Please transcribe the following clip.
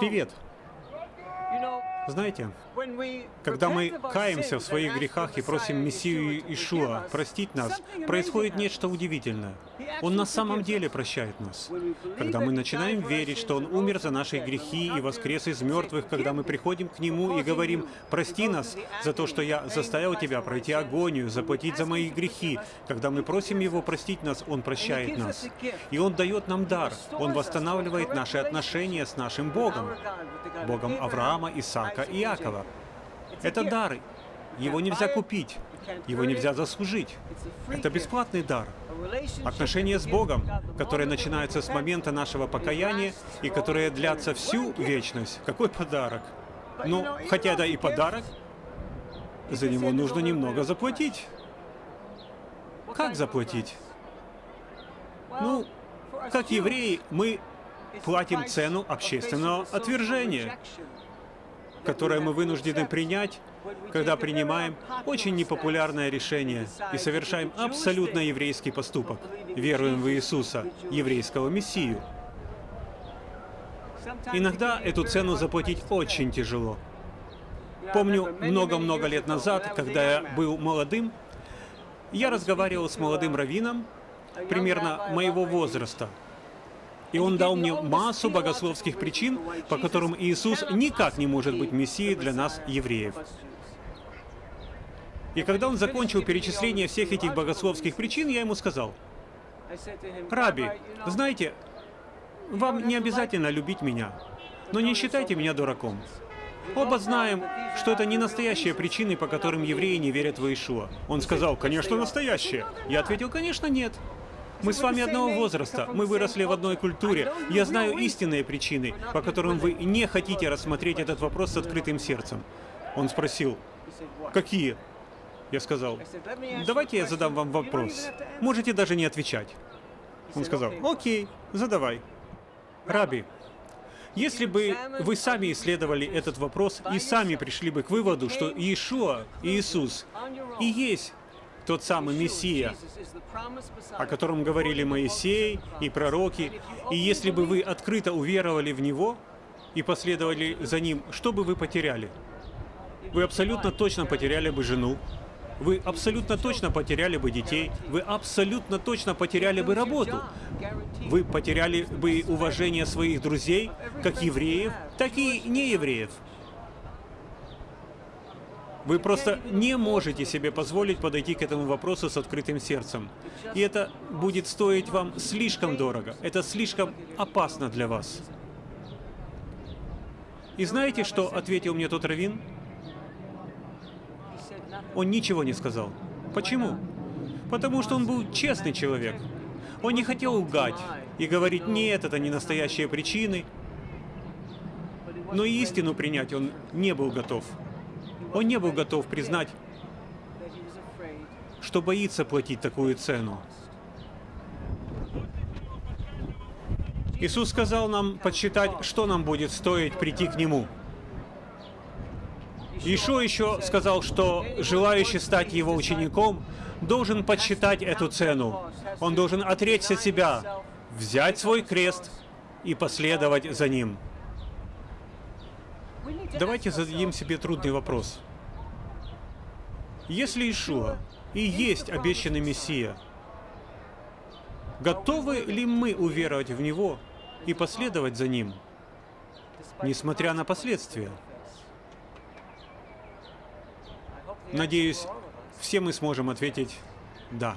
Привет. Знаете, когда мы каемся в своих грехах и просим Мессию Ишуа простить нас, происходит нечто удивительное. Он на самом деле прощает нас. Когда мы начинаем верить, что Он умер за наши грехи и воскрес из мертвых, когда мы приходим к Нему и говорим, «Прости нас за то, что я заставил Тебя пройти агонию, заплатить за мои грехи», когда мы просим Его простить нас, Он прощает нас. И Он дает нам дар. Он восстанавливает наши отношения с нашим Богом, Богом Авраама, Исаака и Иакова. Это дар. Его нельзя купить. Его нельзя заслужить. Это бесплатный дар. Отношения с Богом, которые начинаются с момента нашего покаяния и которые длятся всю вечность. Какой подарок? Ну, хотя да и подарок, за него нужно немного заплатить. Как заплатить? Ну, как евреи, мы платим цену общественного отвержения которое мы вынуждены принять, когда принимаем очень непопулярное решение и совершаем абсолютно еврейский поступок, веруем в Иисуса, еврейского Мессию. Иногда эту цену заплатить очень тяжело. Помню, много-много лет назад, когда я был молодым, я разговаривал с молодым раввином, примерно моего возраста, и он дал мне массу богословских причин, по которым Иисус никак не может быть Мессией для нас, евреев. И когда он закончил перечисление всех этих богословских причин, я ему сказал, «Раби, знаете, вам не обязательно любить меня, но не считайте меня дураком. Оба знаем, что это не настоящие причины, по которым евреи не верят в Иешуа. Он сказал, конечно, настоящие. Я ответил, конечно, нет. Мы с вами одного возраста, мы выросли в одной культуре. Я знаю истинные причины, по которым вы не хотите рассмотреть этот вопрос с открытым сердцем. Он спросил, какие? Я сказал, давайте я задам вам вопрос. Можете даже не отвечать. Он сказал, окей, задавай. Раби, если бы вы сами исследовали этот вопрос и сами пришли бы к выводу, что Иешуа, Иисус, и есть тот самый Мессия, о котором говорили Моисей и пророки, и если бы вы открыто уверовали в Него и последовали за Ним, что бы вы потеряли? Вы абсолютно точно потеряли бы жену, вы абсолютно точно потеряли бы детей, вы абсолютно точно потеряли бы работу, вы потеряли бы уважение своих друзей, как евреев, так и неевреев. Вы просто не можете себе позволить подойти к этому вопросу с открытым сердцем. И это будет стоить вам слишком дорого. Это слишком опасно для вас. И знаете, что ответил мне тот раввин? Он ничего не сказал. Почему? Потому что он был честный человек. Он не хотел лгать и говорить, нет, это не настоящие причины. Но истину принять он не был готов. Он не был готов признать, что боится платить такую цену. Иисус сказал нам подсчитать, что нам будет стоить прийти к Нему. Ишо еще сказал, что желающий стать Его учеником должен подсчитать эту цену. Он должен отречься себя, взять свой крест и последовать за Ним. Давайте зададим себе трудный вопрос. Если Ишуа и есть обещанный Мессия, готовы ли мы уверовать в Него и последовать за Ним, несмотря на последствия? Надеюсь, все мы сможем ответить «да».